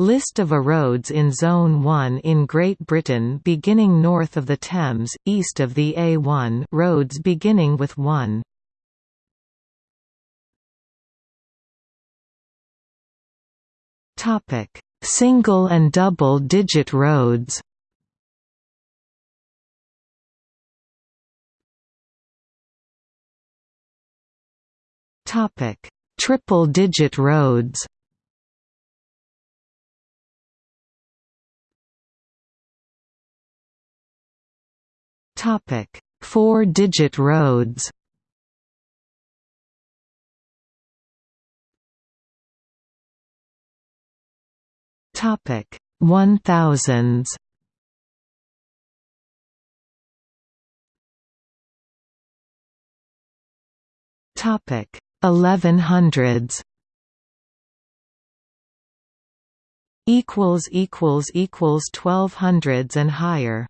List of a roads in Zone 1 in Great Britain beginning north of the Thames, east of the A1 roads beginning with 1. Topic: Single and double digit roads. Topic: Triple digit roads. Topic: Four-digit roads. Topic: One thousands. Topic: Eleven hundreds. Equals equals equals twelve hundreds and higher.